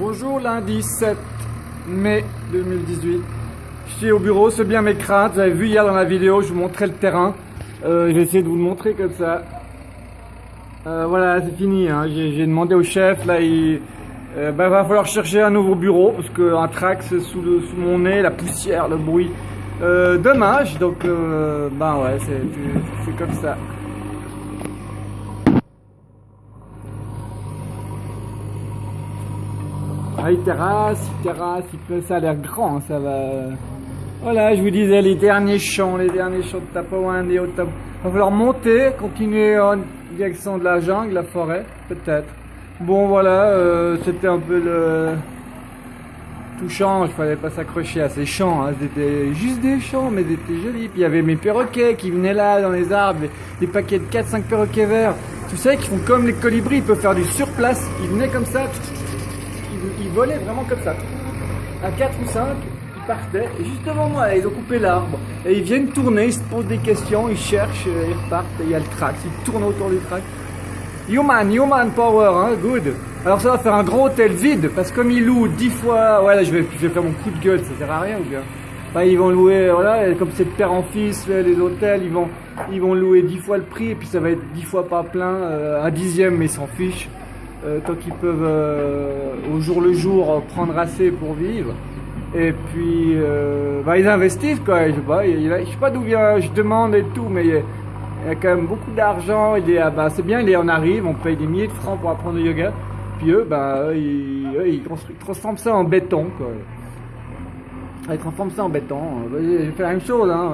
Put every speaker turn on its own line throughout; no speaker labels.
Bonjour, lundi 7 mai 2018. Je suis au bureau, c'est bien mes craintes. Vous avez vu hier dans la vidéo, je vous montrais le terrain. Euh, J'ai essayé de vous le montrer comme ça. Euh, voilà, c'est fini. Hein. J'ai demandé au chef, là, il euh, bah, va falloir chercher un nouveau bureau parce qu'un trax sous, sous mon nez, la poussière, le bruit. Dommage, donc, ben ouais, c'est comme ça. Ah, il terrasse, il terrasse, il ça a l'air grand, ça va. Voilà, je vous disais, les derniers champs, les derniers champs de Tapawan et Il va falloir monter, continuer en direction de la jungle, la forêt, peut-être. Bon, voilà, euh, c'était un peu le touchant, il fallait pas s'accrocher à ces champs, hein. c'était juste des champs, mais c'était joli. Puis il y avait mes perroquets qui venaient là dans les arbres, des paquets de 4-5 perroquets verts. Tu sais, qui font comme les colibris, ils peuvent faire du surplace. Ils venaient comme ça, ils, volaient vraiment comme ça. À 4 ou 5, ils partaient, et juste devant moi, ils ont coupé l'arbre. Et ils viennent tourner, ils se posent des questions, ils cherchent, ils repartent, et il y a le track, ils tournent autour du track. Human, human power, hein, good. Alors ça va faire un gros hôtel vide, parce que comme ils louent 10 fois, ouais là je vais, je vais faire mon coup de gueule, ça sert à rien ou bien. Enfin, ils vont louer, voilà, comme c'est de père en fils, les hôtels, ils vont, ils vont louer 10 fois le prix, et puis ça va être 10 fois pas plein, euh, un dixième, mais ils s'en fichent. Euh, tant qu'ils peuvent euh, au jour le jour prendre assez pour vivre. Et puis, euh, bah, ils investissent quoi. Je sais pas, je sais pas d'où vient, je demande et tout, mais il y a, quand même beaucoup d'argent. Ah, bah, c'est bien, on arrive, on paye des milliers de francs pour apprendre le yoga. Puis eux, bah, ils, ils, transforment ça en béton quoi. Ils transforment ça en béton. J'ai fait la même chose, hein,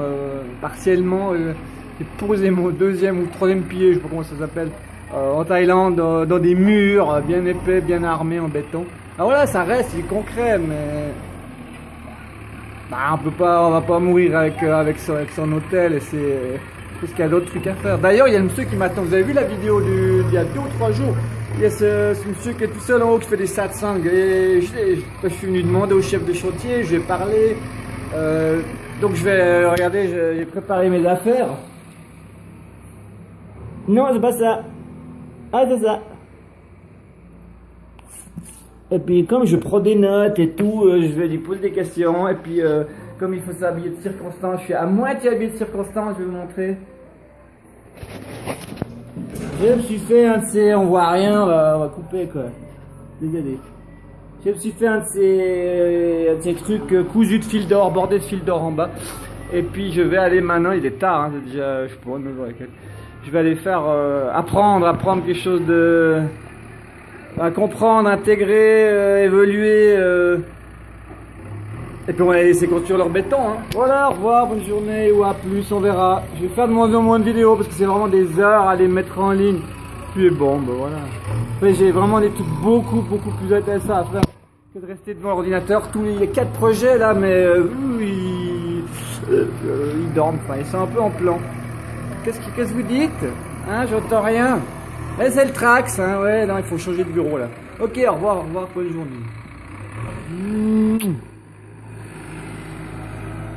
partiellement. J'ai posé mon deuxième ou troisième pied, je sais pas comment ça s'appelle. Euh, en Thaïlande dans, des murs bien épais, bien armés en béton. Alors voilà, ça reste, c'est concret, mais bah, on peut pas, on va pas mourir avec euh, avec son, hôtel et c'est parce qu'il y a d'autres trucs à faire. D'ailleurs, il y a un monsieur qui m'attend. Vous avez vu la vidéo du, il y a deux ou trois jours? Il y a ce, monsieur qui est tout seul en haut qui fait des satsangs. Et je, suis venu demander au chef de chantier, je vais parler. Euh, donc je vais regarder, j'ai préparé mes affaires. Non, c'est pas ça. Ah, c'est ça. Et puis, comme je prends des notes et tout, euh, je vais lui poser des questions. Et puis, euh, comme il faut s'habiller de circonstance, je suis à moitié habillé de circonstance, je vais vous montrer. Je me suis fait un de ces, on voit rien, on va, couper quoi. Désolé. Je me suis fait un de ces, ces trucs euh, cousus de fil d'or, bordé de fil d'or en bas. Et puis je vais aller maintenant, il est tard, hein, déjà, je sais pas, 9 h je vais aller faire euh, apprendre, apprendre quelque chose de à comprendre, intégrer, euh, évoluer. Euh. Et puis on va les laisser construire leur béton. Hein. Voilà, au revoir, bonne journée ou à plus, on verra. Je vais faire de moins en moins de vidéos parce que c'est vraiment des heures à les mettre en ligne. Puis bon, ben voilà. j'ai vraiment des trucs beaucoup, beaucoup plus intéressants à faire que de rester devant l'ordinateur. Tous les quatre projets là, mais ils dorment, enfin, ils sont un peu en plan. Qu'est-ce que, vous dites Hein, j'entends rien. Eh, c'est le Trax, hein, ouais, non, il faut changer de bureau là. Ok, au revoir, au revoir, bonne journée.